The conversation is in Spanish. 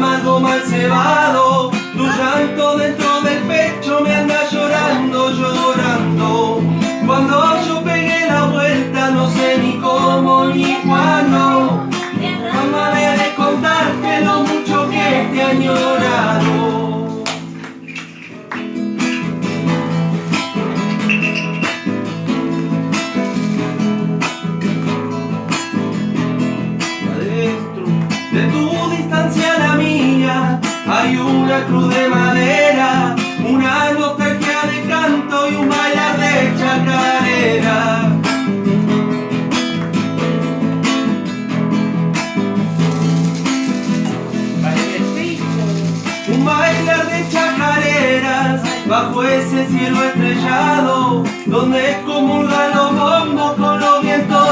todo mal cebado, tu llanto dentro del pecho me anda llorando, llorando. Cuando yo pegué la vuelta no sé ni cómo ni cuándo, jamás de contarte lo mucho que te he bajo ese cielo estrellado, donde comulgan los bombos con los vientos